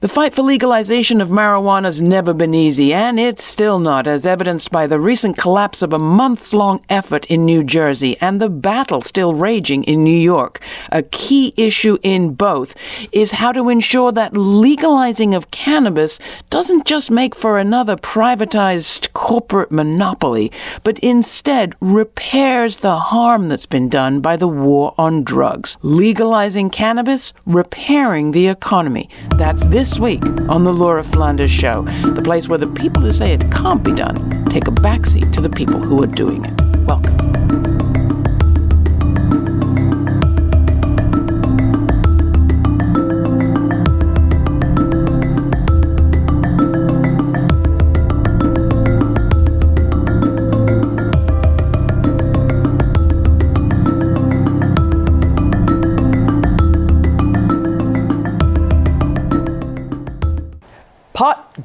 The fight for legalization of marijuana has never been easy, and it's still not, as evidenced by the recent collapse of a months long effort in New Jersey and the battle still raging in New York. A key issue in both is how to ensure that legalizing of cannabis doesn't just make for another privatized corporate monopoly, but instead repairs the harm that's been done by the war on drugs. Legalizing cannabis, repairing the economy. That's this week on The Laura Flanders Show, the place where the people who say it can't be done take a backseat to the people who are doing it. Welcome.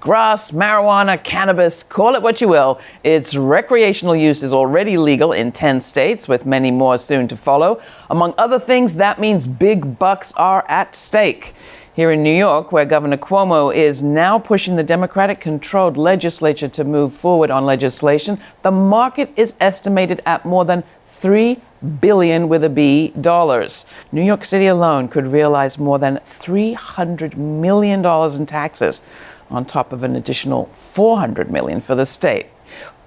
Grass, marijuana, cannabis, call it what you will. Its recreational use is already legal in 10 states, with many more soon to follow. Among other things, that means big bucks are at stake. Here in New York, where Governor Cuomo is now pushing the Democratic controlled legislature to move forward on legislation, the market is estimated at more than 3 billion with a B dollars. New York City alone could realize more than $300 million in taxes on top of an additional 400 million for the state.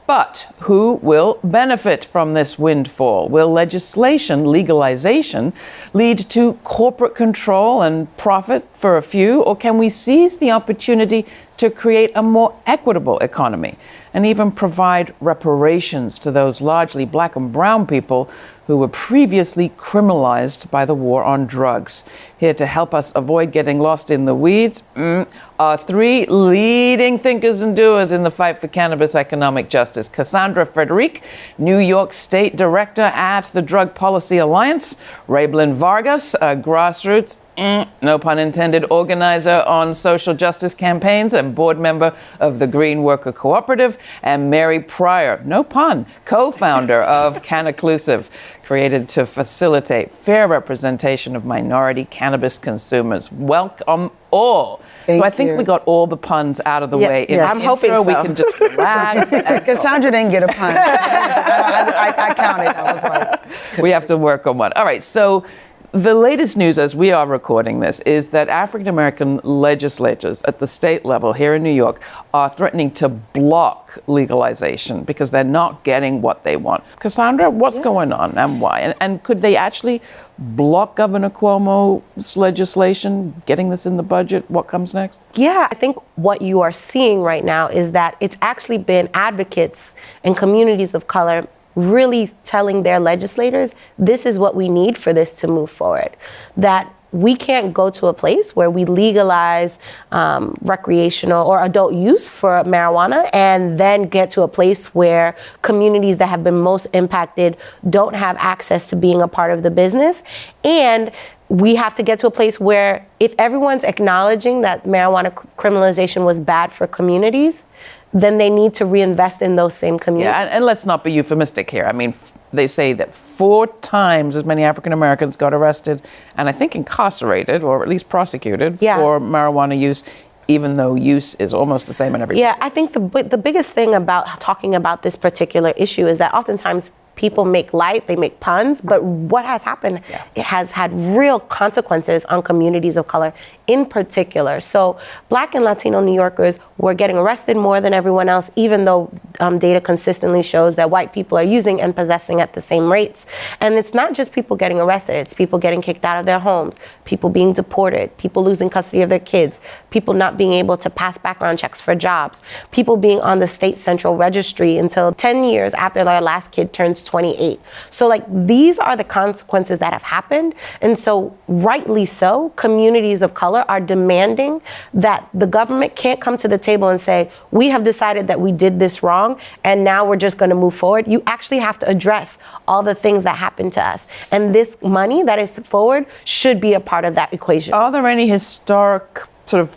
But who will benefit from this windfall? Will legislation, legalization, lead to corporate control and profit for a few? Or can we seize the opportunity to create a more equitable economy and even provide reparations to those largely black and brown people who were previously criminalized by the war on drugs. Here to help us avoid getting lost in the weeds mm, are three leading thinkers and doers in the fight for cannabis economic justice. Cassandra Frederique, New York State Director at the Drug Policy Alliance, Raeblin Vargas, a grassroots Mm, no pun intended, organizer on social justice campaigns and board member of the Green Worker Cooperative, and Mary Pryor, no pun, co founder of Cannaclusive, created to facilitate fair representation of minority cannabis consumers. Welcome all. Thank so I think you. we got all the puns out of the yeah, way. In I'm hoping so. we can just relax. Cassandra didn't get a pun. I, I, I, counted. I was like, we have to work on one. All right. So the latest news as we are recording this is that African American legislatures at the state level here in New York are threatening to block legalization because they're not getting what they want. Cassandra, what's yeah. going on and why? And, and, could they actually block Governor Cuomo's legislation, getting this in the budget? What comes next? Yeah, I think what you are seeing right now is that it's actually been advocates and communities of color really telling their legislators this is what we need for this to move forward. That we can't go to a place where we legalize um, recreational or adult use for marijuana and then get to a place where communities that have been most impacted don't have access to being a part of the business. And we have to get to a place where if everyone's acknowledging that marijuana criminalization was bad for communities, then they need to reinvest in those same communities. Yeah, and, and let's not be euphemistic here. I mean, f- they say that four times as many African Americans got arrested and I think incarcerated or at least prosecuted yeah. for marijuana use even though use is almost the same in every Yeah, I think the the biggest thing about talking about this particular issue is that oftentimes people make light, they make puns, but what has happened yeah. it has had real consequences on communities of color in particular. So black and Latino New Yorkers were getting arrested more than everyone else, even though um, data consistently shows that white people are using and possessing at the same rates. And it's not just people getting arrested, it's people getting kicked out of their homes, people being deported, people losing custody of their kids, people not being able to pass background checks for jobs, people being on the state central registry until 10 years after their last kid turns 28. So like these are the consequences that have happened. And so rightly so, communities of color are demanding that the government can't come to the table and say, we have decided that we did this wrong and now we're just going to move forward. You actually have to address all the things that happened to us. And this money that is forward should be a part of that equation. Are there any historic sort of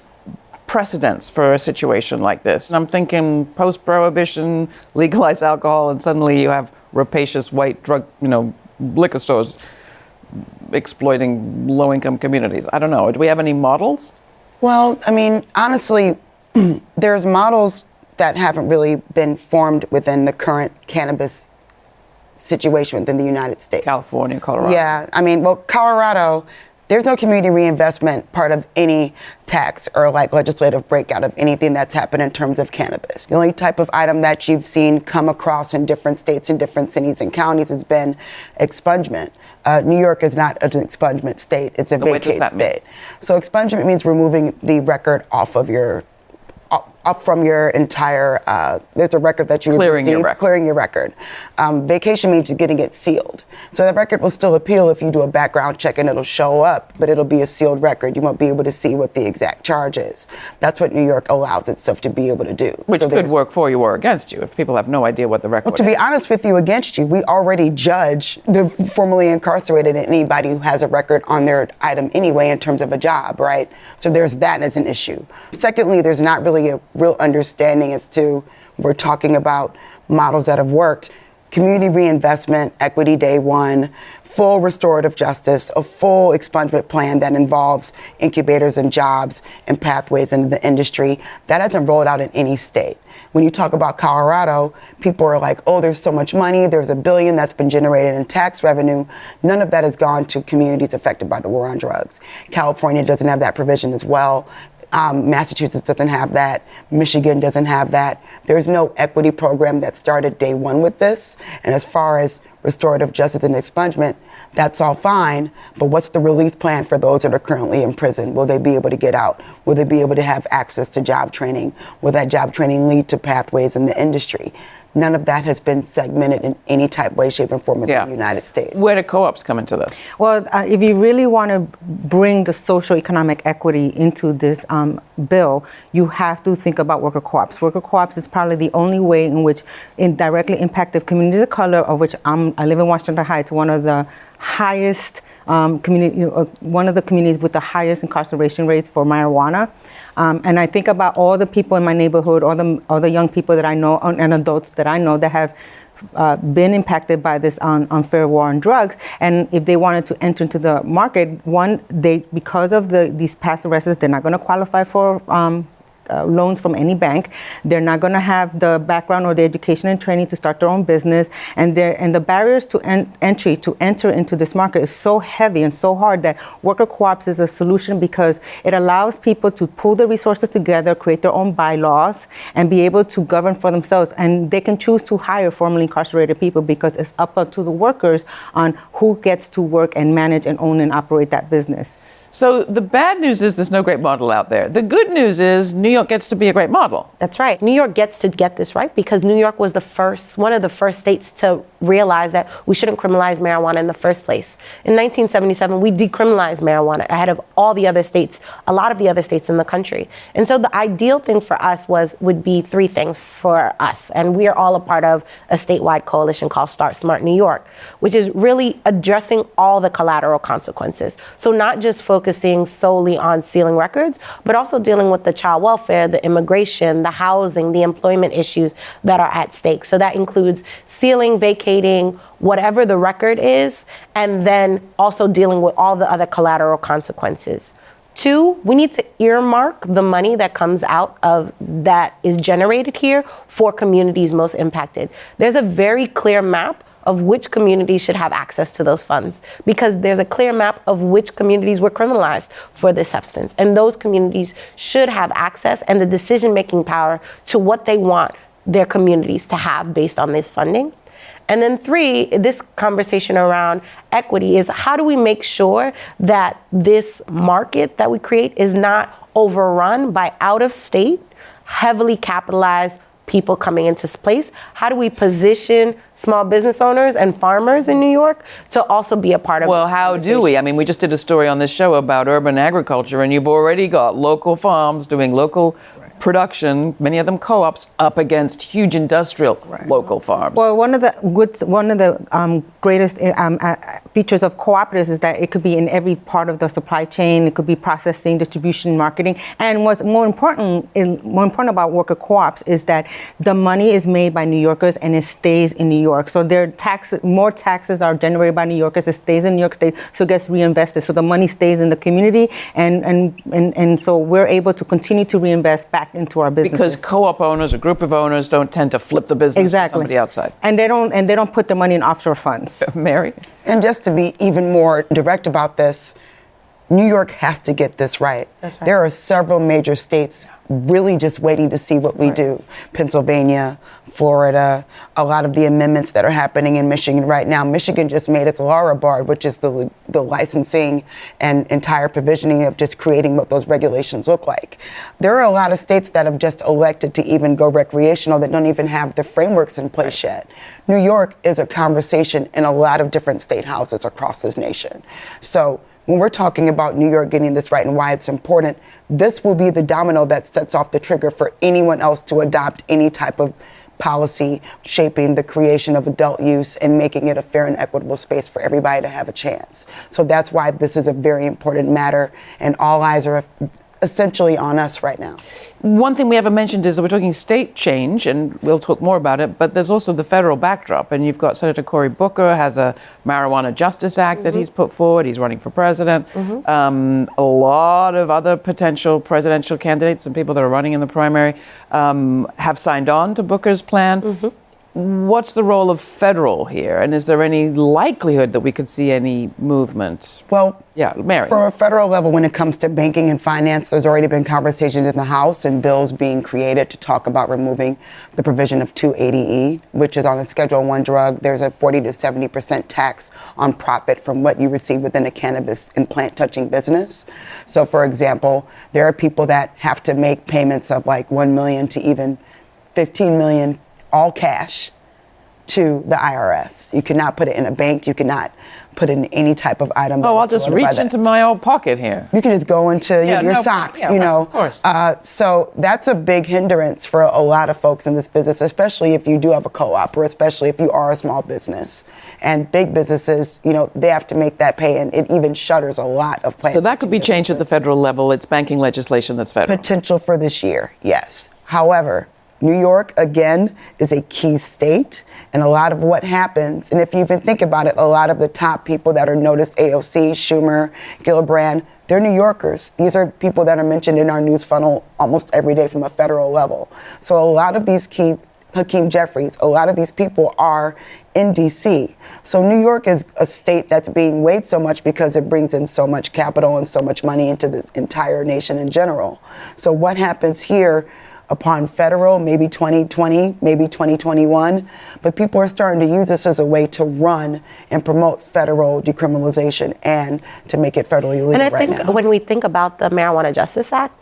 precedents for a situation like this? And I'm thinking post prohibition, legalize alcohol, and suddenly you have rapacious white drug, you know, liquor stores exploiting low income communities. I don't know. Do we have any models? Well, I mean, honestly, there's models that haven't really been formed within the current cannabis situation within the United States. California, Colorado. Yeah, I mean, well, Colorado, there's no community reinvestment part of any tax or like legislative breakout of anything that's happened in terms of cannabis. The only type of item that you've seen come across in different states and different cities and counties has been expungement. Uh, New York is not an expungement state; it's a vacate state. So expungement means removing the record off of your up, from your entire. Uh, there's a record that you Clearing your record. clearing your record. Um, vacation means you're getting it sealed. So that record will still appeal if you do a background check and it'll show up, but it'll be a sealed record. You won't be able to see what the exact charge is. That's what New York allows itself to be able to do. Which So could work for you or against you if people have no idea what the record well, to be honest with you, against you, we already judge the formerly incarcerated and anybody who has a record on their item anyway in terms of a job, right? So there's that as an issue. Secondly, there's not really a real understanding as to we're talking about models that have worked. Community reinvestment, equity day one, full restorative justice, a full expungement plan that involves incubators and jobs and pathways into the industry. That hasn't rolled out in any state. When you talk about Colorado, people are like, oh, there's so much money, there's a billion that's been generated in tax revenue. None of that has gone to communities affected by the war on drugs. California doesn't have that provision as well. Um, Massachusetts doesn't have that. Michigan doesn't have that. There's no equity program that started day one with this. And as far as restorative justice and expungement, that's all fine. But what's the release plan for those that are currently in prison? Will they be able to get out? Will they be able to have access to job training? Will that job training lead to pathways in the industry? None of that has been segmented in any type, way, shape, and form in Yeah. the United States. Where do co-ops come into this? Well, uh, if you really want to bring the social economic equity into this um, bill, you have to think about worker co-ops. Worker co-ops is probably the only way in which in directly impacted communities of color, of which I'm, I live in Washington Heights, one of the highest um, community, you know, uh, one of the communities with the highest incarceration rates for marijuana. Um, and I think about all the people in my neighborhood, all the all the young people that I know, and adults that I know that have uh, been impacted by this un- unfair war on drugs. And if they wanted to enter into the market, one, they because of the these past arrests, they're not going to qualify for. Um, uh, loans from any bank. They're not going to have the background or the education and training to start their own business, and and the barriers to en- entry to enter into this market is so heavy and so hard that worker co-ops is a solution because it allows people to pool the resources together, create their own bylaws, and be able to govern for themselves. And they can choose to hire formerly incarcerated people because it's up to the workers on who gets to work and manage and own and operate that business. So the bad news is there's no great model out there. The good news is New York gets to be a great model. That's right. New York gets to get this right because New York was the first, one of the first states to realize that we shouldn't criminalize marijuana in the first place. In 1977, we decriminalized marijuana ahead of all the other states, a lot of the other states in the country. And so the ideal thing for us was would be three things for us, and we are all a part of a statewide coalition called Start Smart New York, which is really addressing all the collateral consequences. So not just focusing solely on sealing records, but also dealing with the child welfare, the immigration, the housing, the employment issues that are at stake. So that includes sealing, vacating, whatever the record is, and then also dealing with all the other collateral consequences. Two, we need to earmark the money that comes out of that is generated here for communities most impacted. There's a very clear map of which communities should have access to those funds because there's a clear map of which communities were criminalized for this substance. And those communities should have access and the decision making power to what they want their communities to have based on this funding. And then three, this conversation around equity is how do we make sure that this market that we create is not overrun by out of state, heavily capitalized people coming into place? How do we position small business owners and farmers in New York to also be a part of Well, how do we? I mean, we just did a story on this show about urban agriculture, and you've already got local farms doing local production, many of them co-ops, up against huge industrial local farms. Well, one of the good, one of the um, greatest um, uh, features of cooperatives is that it could be in every part of the supply chain. It could be processing, distribution, marketing, and what's more important, in, more important about worker co-ops is that the money is made by New Yorkers and it stays in New York. So their tax, more taxes are generated by New Yorkers. It stays in New York State, so it gets reinvested. So the money stays in the community, and and and, and so we're able to continue to reinvest back into our businesses. because co-op owners, a group of owners, don't tend to flip the business exactly to somebody outside. and they don't and they don't put the money in offshore funds. Mary? And just to be even more direct about this, New York has to get this right. That's right. There are several major states really just waiting to see what we do. Pennsylvania, Florida, a lot of the amendments that are happening in Michigan right now. Michigan just made its LARA bar, which is the, the licensing and entire provisioning of just creating what those regulations look like. There are a lot of states that have just elected to even go recreational that don't even have the frameworks in place yet. New York is a conversation in a lot of different state houses across this nation. So when we're talking about New York getting this right and why it's important, this will be the domino that sets off the trigger for anyone else to adopt any type of policy shaping the creation of adult use and making it a fair and equitable space for everybody to have a chance. So that's why this is a very important matter, and all eyes are essentially on us right now. One thing we haven't mentioned is that we're talking state change, and we'll talk more about it, but there's also the federal backdrop. And you've got Senator Cory Booker has a Marijuana Justice Act that he's put forward. He's running for president. Um, a lot of other potential presidential candidates and people that are running in the primary um, have signed on to Booker's plan. What's the role of federal here? And is there any likelihood that we could see any movement? Well, Yeah, Mary. From a federal level, when it comes to banking and finance, there's already been conversations in the House and bills being created to talk about removing the provision of 280E, which is on a Schedule One drug. There's a 40 to 70 percent tax on profit from what you receive within a cannabis and plant touching business. So, for example, there are people that have to make payments of like 1 million to even 15 million, all cash to the IRS. You cannot put it in a bank. You cannot put in any type of item. oh, I'll just reach into my old pocket here. you can just go into your- Yeah, your no, sock, yeah, you know. of course. Uh, so that's a big hindrance for a lot of folks in this business, especially if you do have a co-op or especially if you are a small business. And big businesses, you know, they have to make that pay, and it even shutters a lot of plans. So that could be changed at the federal level. It's banking legislation that's federal. potential for this year, yes. However, New York, again, is a key state, and a lot of what happens, and if you even think about it, a lot of the top people that are noticed AOC, Schumer, Gillibrand, they're New Yorkers. These are people that are mentioned in our news funnel almost every day from a federal level. So a lot of these key Hakeem Jeffries, a lot of these people are in DC. So New York is a state that's being weighed so much because it brings in so much capital and so much money into the entire nation in general. So what happens here upon federal, maybe 2020, maybe 2021, but people are starting to use this as a way to run and promote federal decriminalization and to make it federally legal And I right think now. when we think about the Marijuana Justice Act,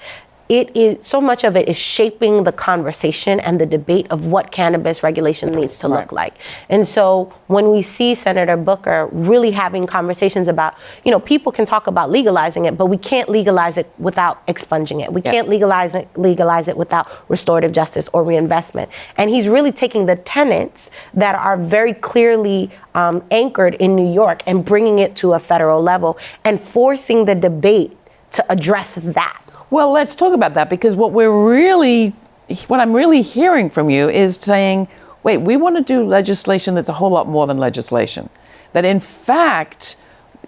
it is so much of it is shaping the conversation and the debate of what cannabis regulation needs to look like. And so when we see Senator Booker really having conversations about, you know, people can talk about legalizing it, but we can't legalize it without expunging it. We Yeah. can't legalize it legalize it without restorative justice or reinvestment. And he's really taking the tenets that are very clearly um, anchored in New York and bringing it to a federal level and forcing the debate to address that. Well, let's talk about that because what we're really, what I'm really hearing from you is saying, wait, we want to do legislation that's a whole lot more than legislation. That in fact,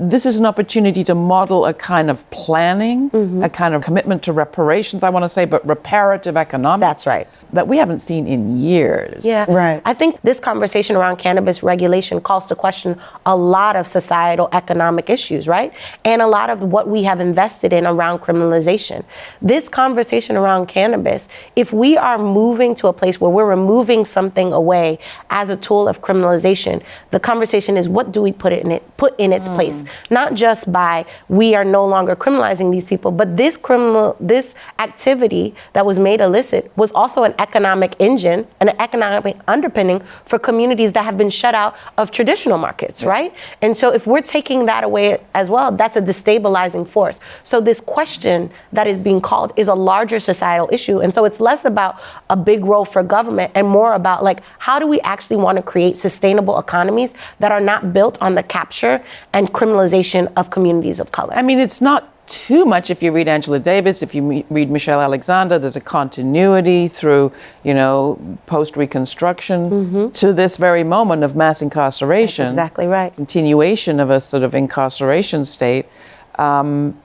this is an opportunity to model a kind of planning, Mm-hmm. a kind of commitment to reparations, I want to say, but reparative economics. That's right. That we haven't seen in years. Yeah. Right. I think this conversation around cannabis regulation calls to question a lot of societal economic issues, right? And a lot of what we have invested in around criminalization. This conversation around cannabis, if we are moving to a place where we're removing something away as a tool of criminalization, the conversation is what do we put it in it put in its place? Not just by we are no longer criminalizing these people, but this criminal, this activity that was made illicit was also an economic engine and an economic underpinning for communities that have been shut out of traditional markets, right? And so if we're taking that away as well, that's a destabilizing force. So this question that is being called is a larger societal issue. And so it's less about a big role for government and more about like how do we actually want to create sustainable economies that are not built on the capture and criminalization of communities of color. I mean, it's not too much if you read Angela Davis, if you me- read Michelle Alexander, there's a continuity through, you know, post Reconstruction to this very moment of mass incarceration. That's exactly right. Continuation of a sort of incarceration state. Um,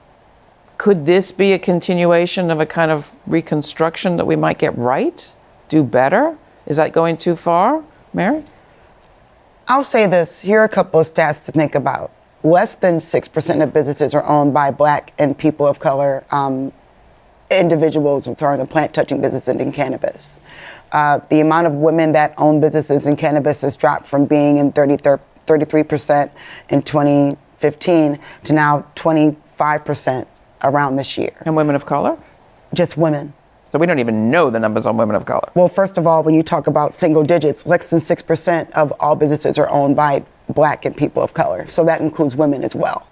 could this be a continuation of a kind of reconstruction that we might get right, do better? Is that going too far, Mary? I'll say this. Here are a couple of stats to think about. Less than 6% of businesses are owned by black and people of color um, individuals who are in the plant touching business and in cannabis. Uh, the amount of women that own businesses in cannabis has dropped from being in 33% in 2015 to now 25% around this year. And women of color? Just women. So we don't even know the numbers on women of color. Well, first of all, when you talk about single digits, less than 6% of all businesses are owned by black and people of color. So that includes women as well.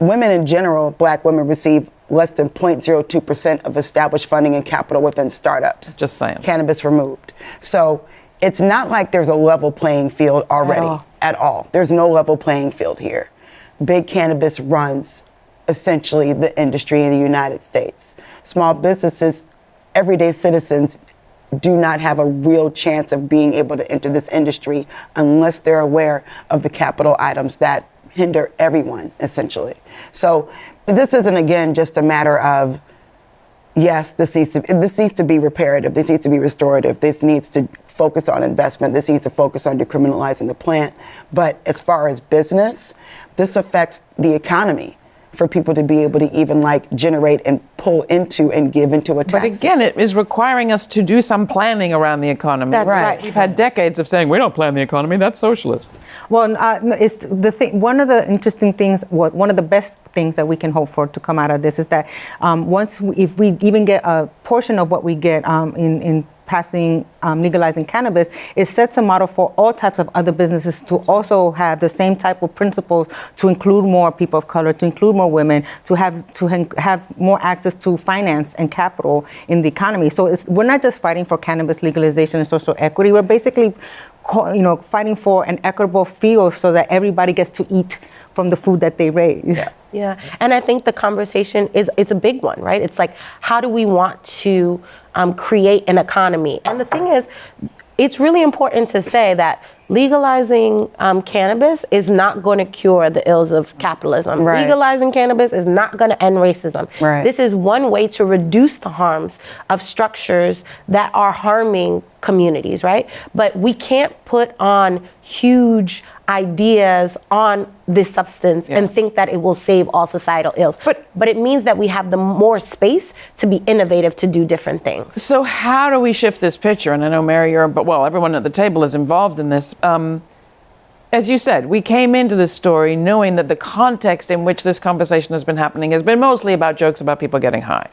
Women in general, black women receive less than 0.02% of established funding and capital within startups. Just saying. Cannabis removed. So it's not like there's a level playing field already all. at all. There's no level playing field here. Big cannabis runs essentially the industry in the United States. Small businesses, everyday citizens do not have a real chance of being able to enter this industry unless they're aware of the capital items that hinder everyone essentially. So this isn't again just a matter of yes, this needs to this needs to be reparative. This needs to be restorative. This needs to focus on investment. This needs to focus on decriminalizing the plant. But as far as business, this affects the economy for people to be able to even like generate and pull into and give into a tax. But again, it is requiring us to do some planning around the economy. That's Right. right. We've had decades of saying we don't plan the economy. That's socialist. Well, uh, it's the thing. One of the interesting things, what one of the best things that we can hope for to come out of this is that um, once, we, if we even get a portion of what we get um, in in passing um, legalizing cannabis, it sets a model for all types of other businesses to also have the same type of principles to include more people of color, to include more women, to have to have more access to finance and capital in the economy. So it's, we're not just fighting for cannabis legalization and social equity. We're basically, you know, fighting for an equitable field so that everybody gets to eat from the food that they raise. Yeah. Yeah, and I think the conversation is it's a big one, right? It's like how do we want to um, create an economy? And the thing is, it's really important to say that legalizing um, cannabis is not going to cure the ills of capitalism. Right. Legalizing cannabis is not going to end racism. Right. This is one way to reduce the harms of structures that are harming communities, right? But we can't put on huge ideas on this substance and think that it will save all societal ills. But- but it means that we have the more space to be innovative to do different things. So how do we shift this picture? And I know Mary, you're, but well, everyone at the table is involved in this. Um, as you said, we came into this story knowing that the context in which this conversation has been happening has been mostly about jokes about people getting high.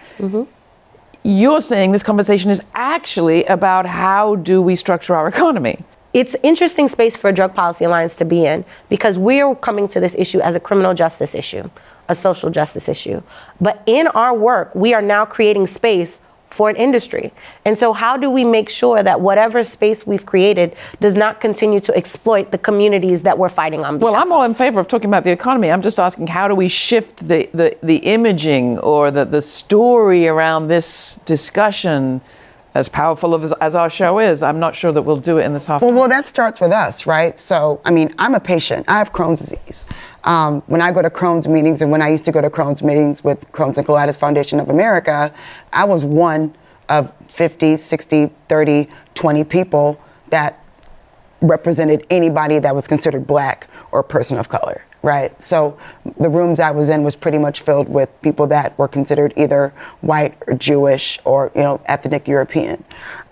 You're saying this conversation is actually about how do we structure our economy? It's interesting space for a drug policy alliance to be in because we're coming to this issue as a criminal justice issue, a social justice issue. But in our work, we are now creating space for an industry. And so how do we make sure that whatever space we've created does not continue to exploit the communities that we're fighting on Well, I'm all in favor of talking about the economy. I'm just asking how do we shift the, the, the imaging or the, the story around this discussion? As powerful of, as our show is, I'm not sure that we'll do it in this half. Well, well, that starts with us, right? So, I mean, I'm a patient. I have Crohn's disease. Um, when I go to Crohn's meetings, and when I used to go to Crohn's meetings with Crohn's and Colitis Foundation of America, I was one of 50, 60, 30, 20 people that represented anybody that was considered black or person of color, right? So the rooms I was in was pretty much filled with people that were considered either white or Jewish or you know ethnic European.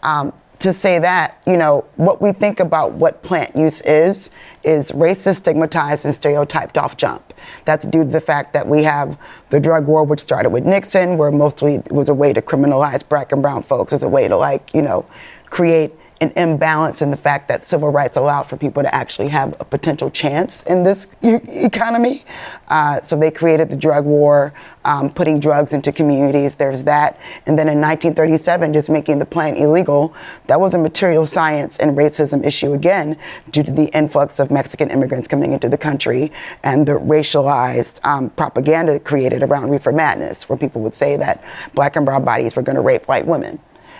Um, to say that, you know, what we think about what plant use is, is racist, stigmatized, and stereotyped off jump. That's due to the fact that we have the drug war, which started with Nixon, where mostly was a way to criminalize black and brown folks as a way to, like, you know, create an imbalance in the fact that civil rights allowed for people to actually have a potential chance in this e- economy. Uh, so they created the drug war, um, putting drugs into communities. There's that. And then in 1937, just making the plant illegal. That was a material science and racism issue again, due to the influx of Mexican immigrants coming into the country and the racialized um, propaganda created around reefer madness, where people would say that black and brown bodies were going to rape white women.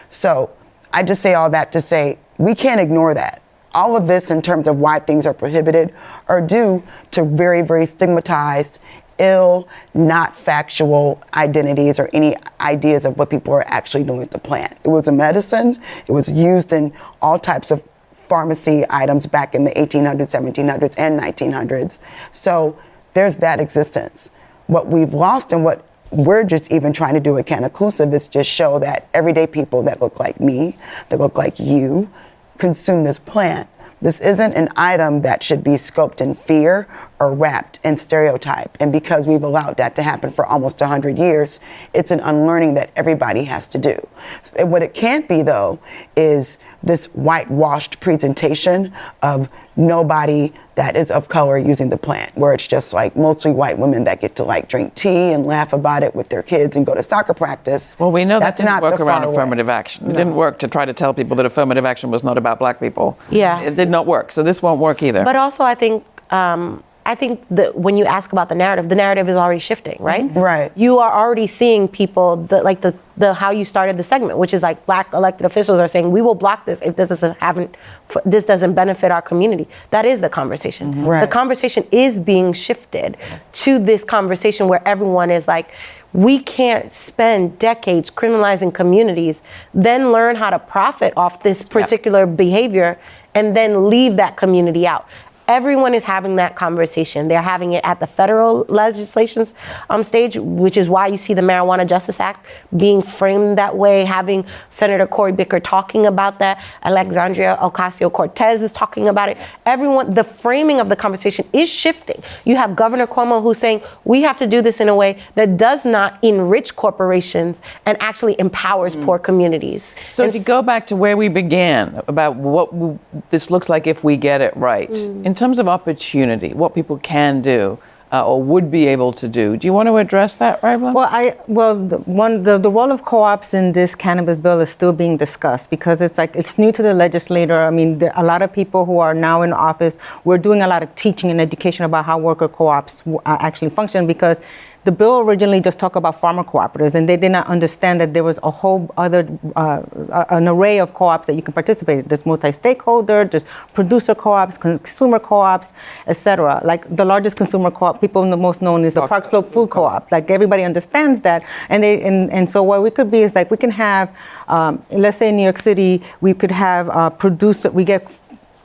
So I just say all that to say we can't ignore that. All of this, in terms of why things are prohibited, are due to very, very stigmatized, ill, not factual identities or any ideas of what people are actually doing with the plant. It was a medicine, it was used in all types of pharmacy items back in the 1800s, 1700s, and 1900s. So there's that existence. What we've lost and what we're just even trying to do at Cannaclusive is just show that everyday people that look like me, that look like you, consume this plant. This isn't an item that should be scoped in fear or wrapped in stereotype. And because we've allowed that to happen for almost 100 years, it's an unlearning that everybody has to do. And what it can't be, though, is this whitewashed presentation of nobody that is of color using the plant, where it's just like mostly white women that get to like drink tea and laugh about it with their kids and go to soccer practice. Well, we know That's that didn't not work around far way. affirmative action. It didn't work to try to tell people that affirmative action was not about black people. Yeah. It did not work. So this won't work either. But also, I think um, I think that when you ask about the narrative, the narrative is already shifting, right? Mm-hmm. Right. You are already seeing people that like the the how you started the segment, which is like black elected officials are saying we will block this if this doesn't haven't this doesn't benefit our community. That is the conversation. Mm-hmm. Right. The conversation is being shifted to this conversation where everyone is like. We can't spend decades criminalizing communities, then learn how to profit off this particular behavior, and then leave that community out. Everyone is having that conversation. They're having it at the federal legislations um, stage, which is why you see the Marijuana Justice Act being framed that way, having Senator Cory Booker talking about that. Alexandria Ocasio Cortez is talking about it. Everyone, the framing of the conversation is shifting. You have Governor Cuomo who's saying we have to do this in a way that does not enrich corporations and actually empowers poor communities. So And to go back to where we began about what w- this looks like if we get it right, in terms of opportunity, what people can do uh, or would be able to do, do you want to address that, Raglan? Well, I well the one the, the role of co-ops in this cannabis bill is still being discussed because it's like it's new to the legislator. I mean, there, a lot of people who are now in office, we're doing a lot of teaching and education about how worker co-ops uh, actually function because the bill originally just talked about farmer cooperatives, and they did not understand that there was a whole other uh, an array of co-ops that you can participate in. There's multi-stakeholder, there's producer co-ops, consumer co-ops, etc. Like the largest consumer co-op, people in the most known is the Park Slope Food Co-op. Like everybody understands that, and they and, and so what we could be is like we can have, um, let's say in New York City, we could have uh, producer. We get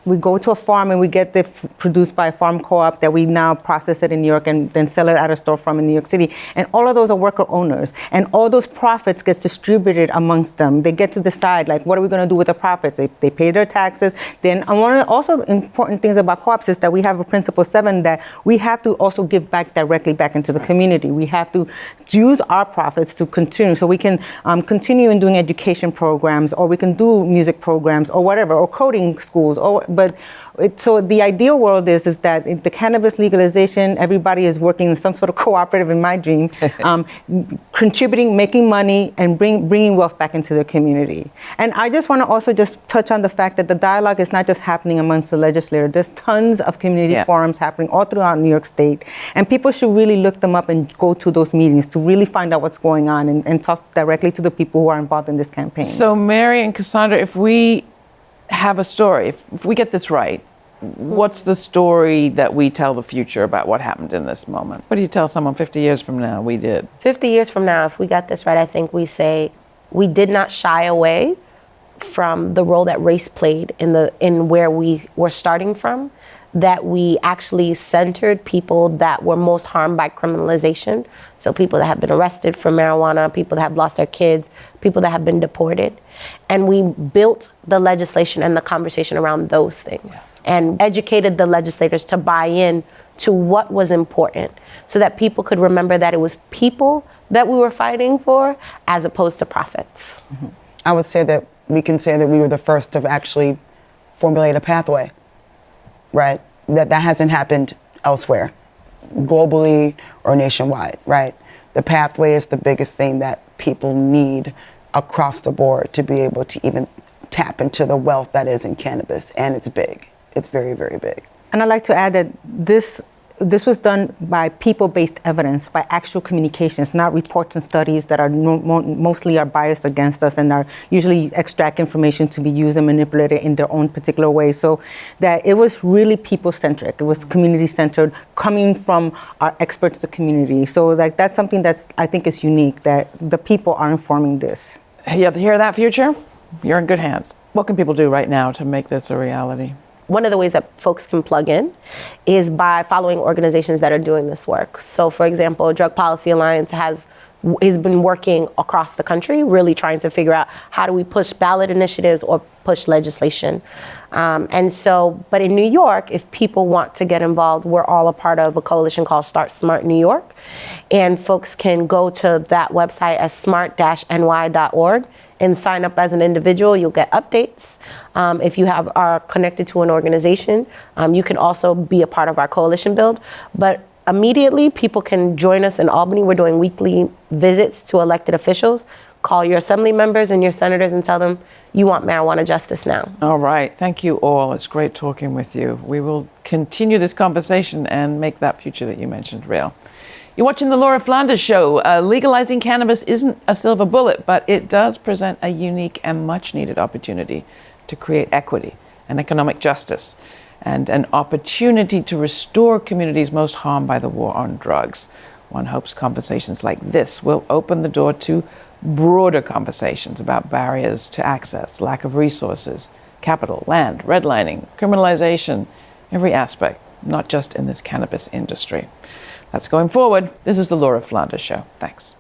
we go to a farm and we get the f- produced by a farm co-op that we now process it in New York and then sell it at a storefront in New York City. And all of those are worker owners, and all those profits gets distributed amongst them. They get to decide like what are we going to do with the profits. They, they pay their taxes. Then and one of the also important things about co-ops is that we have a principle seven that we have to also give back directly back into the community. We have to use our profits to continue, so we can um, continue in doing education programs, or we can do music programs, or whatever, or coding schools, or but it, so the ideal world is is that in the cannabis legalization, everybody is working in some sort of cooperative. In my dream, um, contributing, making money, and bring, bringing wealth back into the community. And I just want to also just touch on the fact that the dialogue is not just happening amongst the legislature. There's tons of community Yeah. forums happening all throughout New York State, and people should really look them up and go to those meetings to really find out what's going on and, and talk directly to the people who are involved in this campaign. So, Mary and Cassandra, if we have a story, if, if we get this right, what's the story that we tell the future about what happened in this moment? What do you tell someone 50 years from now? We did. 50 years from now, if we got this right, I think we say we did not shy away from the role that race played in the in where we were starting from. That we actually centered people that were most harmed by criminalization. So people that have been arrested for marijuana, people that have lost their kids, people that have been deported. And we built the legislation and the conversation around those things and educated the legislators to buy in to what was important so that people could remember that it was people that we were fighting for as opposed to profits. Mm-hmm. I would say that we can say that we were the first to actually formulate a pathway, right? That that hasn't happened elsewhere, globally or nationwide, right? The pathway is the biggest thing that people need across the board to be able to even tap into the wealth that is in cannabis, and it's big. It's very, very big. And I'd like to add that this this was done by people-based evidence, by actual communications, not reports and studies that are no, mo- mostly are biased against us and are usually extract information to be used and manipulated in their own particular way. So that it was really people-centric. It was community-centered, coming from our experts, the community. So like that's something that's I think is unique that the people are informing this. You have to hear that, future? You're in good hands. What can people do right now to make this a reality? One of the ways that folks can plug in is by following organizations that are doing this work. So, for example, Drug Policy Alliance has has been working across the country, really trying to figure out how do we push ballot initiatives or push legislation. Um, and so, but in New York, if people want to get involved, we're all a part of a coalition called Start Smart New York. And folks can go to that website at smart-ny.org and sign up as an individual. You'll get updates. Um, if you have are connected to an organization, um, you can also be a part of our coalition build. But immediately, people can join us in Albany. We're doing weekly visits to elected officials. Call your assembly members and your senators and tell them you want marijuana justice now. All right. Thank you all. It's great talking with you. We will continue this conversation and make that future that you mentioned real. You're watching the Laura Flanders Show. Uh, legalizing cannabis isn't a silver bullet, but it does present a unique and much needed opportunity to create equity and economic justice and an opportunity to restore communities most harmed by the war on drugs. One hopes conversations like this will open the door to broader conversations about barriers to access, lack of resources, capital, land, redlining, criminalization, every aspect, not just in this cannabis industry. That's going forward. This is the Laura Flanders Show. Thanks.